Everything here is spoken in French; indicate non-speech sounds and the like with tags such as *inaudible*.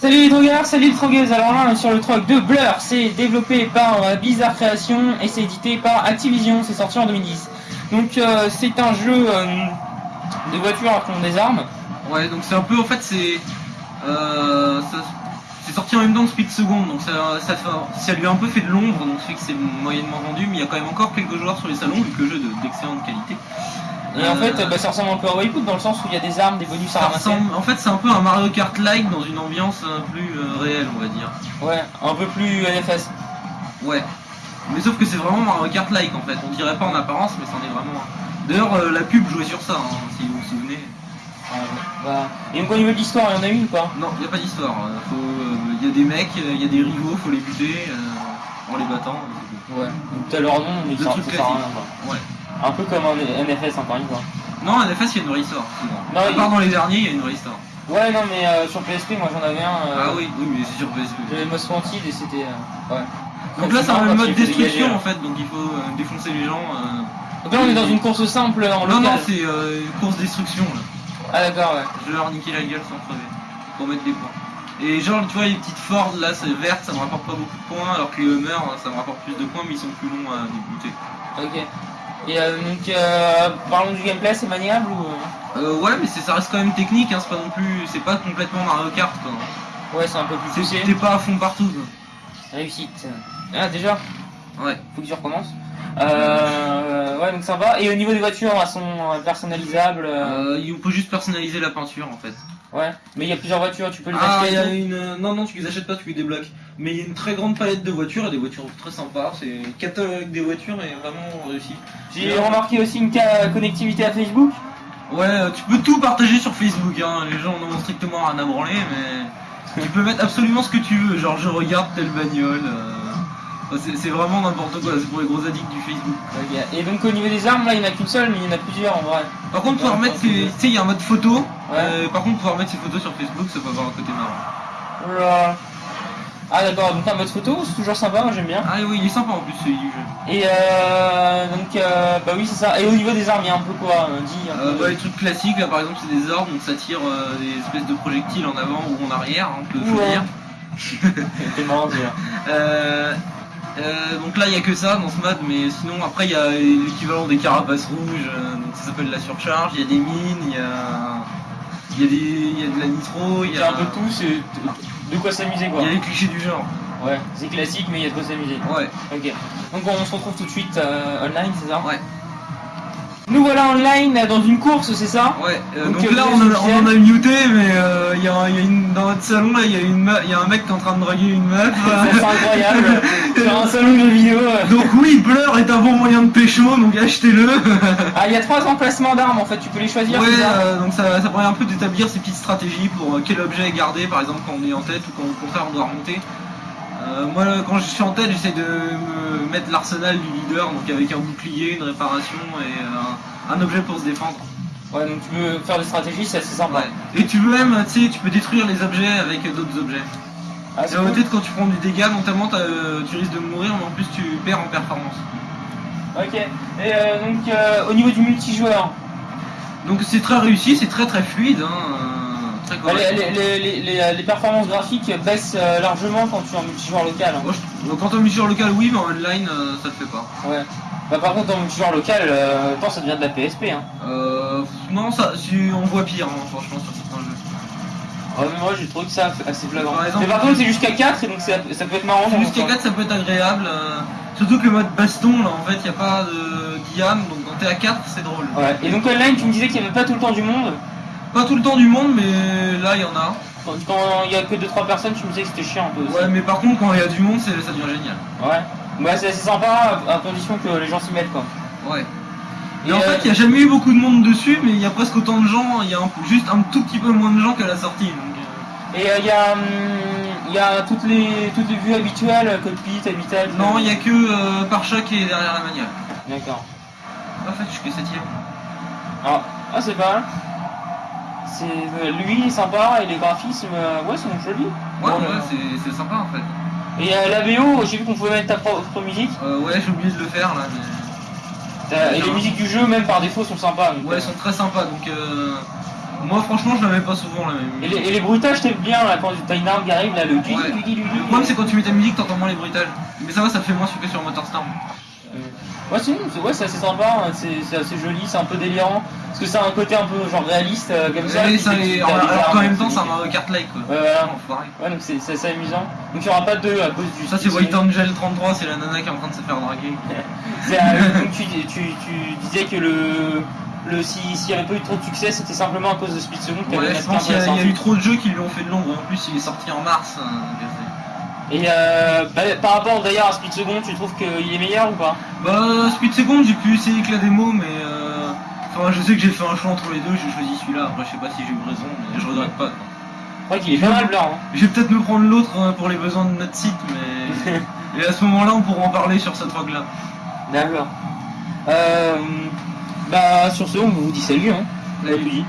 Salut les drogueurs, salut les drogueuses, alors là on est sur le truc de Blur, c'est développé par euh, Bizarre Création et c'est édité par Activision, c'est sorti en 2010. Donc euh, c'est un jeu euh, de voitures qui ont des armes. Ouais, donc c'est un peu, en fait, c'est... C'est sorti en même temps que Speed Second, donc ça, lui a un peu fait de l'ombre, donc fait que c'est moyennement vendu, mais il y a quand même encore quelques joueurs sur les salons, vu que le jeu d'excellente qualité. Et en fait bah, ça ressemble un peu à Waypoint dans le sens où il y a des armes, des bonus à ça ramasser. en fait, c'est un peu un Mario Kart-like dans une ambiance euh, plus euh, réelle, on va dire. Ouais, un peu plus NFS. Ouais. Mais sauf que c'est vraiment Mario Kart-like, en fait. On dirait pas en apparence, mais c'en est vraiment un. D'ailleurs, euh, la pub jouait sur ça, hein, si vous vous souvenez. Bah, Et donc au niveau de l'histoire, il y en a une ou pas? Non, il a pas d'histoire. euh, Il y a des mecs, il y a des rivaux, faut les buter euh, en les battant. Ouais. Donc t'as leur nom, mais ça, sert à rien. Ouais. Un peu comme un NFS encore une fois. Non, en FS, il y a une vraie histoire. souvent. Non, à il- part dans les derniers, il y a une vraie histoire. Ouais, non, mais euh, sur PSP, moi j'en avais un. euh, Ah oui, oui, mais c'est sur PSP. J'avais Most Wanted et c'était. euh, ouais. Donc là, c'est un mode dégager, destruction là. en fait, donc il faut défoncer les gens. Donc là, on est dans une course simple en Non, local. non, c'est euh, une course destruction là. Ah, d'accord, ouais. Je vais leur niquer la gueule sans crever. Pour mettre des points. Et genre, tu vois, les petites Ford là, c'est verte, ça me rapporte pas beaucoup de points, alors que les Hummer, ça me rapporte plus de points, mais ils sont plus longs à débuter. Ok. Et euh, donc, euh, parlons du gameplay, c'est maniable ou? euh ouais, mais ça reste quand même technique, hein, c'est pas non plus. C'est pas complètement Mario Kart quoi. Ouais, c'est un peu plus poussé. T'es pas à fond partout quoi. Réussite. Ah, déjà? Ouais. Faut que tu recommences. Euh, ouais, donc sympa. Et au niveau des voitures, elles sont personnalisables. euh, il peut juste personnaliser la peinture en fait. Ouais. Mais il y a plusieurs voitures, tu peux les Ah, acheter. il y et a tout. une. euh, Non, non, tu les achètes pas, tu les débloques. Mais il y a une très grande palette de voitures et des voitures très sympas. C'est le catalogue des voitures est vraiment réussi. J'ai remarqué aussi une connectivité à Facebook. Ouais, euh, tu peux tout partager sur Facebook. Hein. Les gens n'en ont strictement rien à branler, mais tu peux mettre absolument ce que tu veux. Genre, je regarde telle bagnole. euh, c'est- vraiment n'importe quoi. C'est pour les gros addicts du Facebook. Ok. Et donc au niveau des armes, là, il n'y en a qu'une seule, mais il y en a plusieurs en vrai. Par contre, pouvoir mettre, tu sais, il y a un mode photo. Ouais. Euh, par contre, pouvoir mettre ses photos sur Facebook, ça peut avoir un côté marrant. Oula. Ah d'accord, donc un mode photo, c'est toujours sympa, moi j'aime bien. Ah oui, il est sympa en plus celui du jeu. Et euh, donc, euh, bah oui, c'est ça. Et au niveau des armes, il y a un peu quoi un Euh, bah, les trucs classiques, là par exemple, c'est des orbes, donc ça tire euh, des espèces de projectiles en avant ou en arrière, hein, on peut Ouais. choisir. T'es *laughs* marrant. Euh, donc là, il n'y a que ça dans ce mode, mais sinon, après, il y a l'équivalent des carapaces rouges, euh, donc ça s'appelle la surcharge, il y a des mines, il y a, il y, a des- il y a de la nitro, il y a a, un peu de tout, c'est de quoi s'amuser quoi. il y a les clichés du genre. Ouais, c'est classique, mais il y a de quoi s'amuser. Ouais, Ok. Donc on se retrouve tout de suite euh, online, c'est ça? Ouais, Nous voilà online euh, dans une course, c'est ça ouais. Euh, Donc, donc, euh, là, on, a- on en a muté, mais euh, y a, il y a une, dans notre salon, là, il y, y a un mec qui est en train de draguer une meuf. *laughs* C'est incroyable. *laughs* Sur un salon de vidéo. donc oui, Blur est un bon moyen de pécho, donc achetez-le. *laughs* Ah, il y a trois emplacements d'armes en fait, tu peux les choisir. Ouais, euh, donc ça, ça permet un peu d'établir ces petites stratégies pour quel objet est gardé, par exemple quand on est en tête ou quand au contraire on doit remonter. Euh, moi, quand je suis en tête, j'essaie de me mettre l'arsenal du leader, donc avec un bouclier, une réparation et euh, un objet pour se défendre. Ouais, donc tu peux faire des stratégies, c'est assez sympa. Ouais. Et tu peux même, tu sais, tu peux détruire les objets avec d'autres objets. Ah, c'est cool. peut-être quand tu prends du dégât, notamment euh, tu risques de mourir, mais en plus tu perds en performance. Ok. Et euh, donc euh, au niveau du multijoueur, Donc c'est très réussi, c'est très très fluide, hein, très correct. les, les, les, les- les performances graphiques baissent euh, largement quand tu es en multijoueur local. hein. Moi, je- quand est sur local, oui, mais en online, euh, ça le fait pas. Ouais. Bah par contre en multijoueur local, euh, ça devient de la PSP. Hein. Euh, non, ça, si, on voit pire, hein, franchement, sur certains jeux. Ouais, mais moi j'ai trouvé que ça assez flagrant. Par exemple, mais par contre c'est jusqu'à 4 et donc ça peut être marrant. dans Jusqu'à le 4, ça peut être agréable. euh, surtout que le mode baston, là, en fait, il n'y a pas de Guillaume, donc quand t'es à 4, c'est drôle. Ouais. Et donc online, tu me disais qu'il n'y avait pas tout le temps du monde. Pas tout le temps du monde, mais là, il y en a. Quand il y a que 2-3 personnes, tu me disais que c'était chiant un peu aussi. Ouais, mais par contre, quand il y a du monde, ça devient génial. Ouais. Bah c'est sympa à condition que les gens s'y mettent quoi. Ouais. Et, Et en euh, fait, il n'y a jamais eu beaucoup de monde dessus, mais il y a presque autant de gens, il y a un- juste un tout petit peu moins de gens qu'à la sortie. Donc, euh, Et il y a, hum, y a toutes, les, toutes les vues habituelles, cockpit, habitat. Non, il n'y a que euh, par choc et derrière la manière. D'accord. En fait, je suis que 7 Ah, ah c'est pas mal. C'est, euh, lui il est sympa et les graphismes, euh, ouais, sont jolis. Ouais, ouais, euh, c'est- sympa en fait. Et euh, la VO, j'ai vu qu'on pouvait mettre ta propre musique. Euh, ouais, j'ai oublié de le faire là, mais. Et les musiques du jeu, même par défaut, sont sympas. donc, Ouais, elles sont très sympas donc. Euh... Moi, franchement, je la mets pas souvent la même Et les, et les bruitages, t'aimes bien là quand t'as une arme qui arrive là, le du Ouais. du du du Le problème, c'est quand tu mets ta musique, t'entends moins les bruitages. Mais ça va, ça fait moins que sur Motorstorm. Ouais, c'est c'est- ouais, c'est assez sympa, hein, c'est c'est assez joli, c'est un peu délirant. Parce que ça a un côté un peu genre réaliste euh, comme ça. Alors qu'en armes, même temps, c'est- c'est un Mario Kart like quoi. Ouais, voilà. Ouais, donc c'est c'est assez amusant. Donc il n'y aura pas de 2 à cause du. Ça, c'est White Angel 33, c'est la nana qui est en train de se faire draguer. *laughs* C'est, euh, donc tu, tu, tu disais que le. le S'il n'y avait pas eu trop de succès, c'était simplement à cause de Speed Second Ouais, je pense qu'il y, y a eu trop de jeux qui lui ont fait de l'ombre. En plus, il est sorti en mars. hein, Et euh, bah, par rapport d'ailleurs à Speed Second, tu trouves qu'il est meilleur ou pas? Bah, Speed Second, j'ai pu essayer que la démo, mais. Euh... Enfin, je sais que j'ai fait un choix entre les deux, j'ai choisi celui-là. Après, je sais pas si j'ai eu raison, mais je regrette pas. quoi. Crois qu'il est pas mal blanc. Hein. Je vais peut-être me prendre l'autre euh, pour les besoins de notre site, mais. *laughs* Et à ce moment-là, on pourra en parler sur cette rogue-là. D'accord. Euh, bah sur ce, on vous dit salut. Hein. Dit.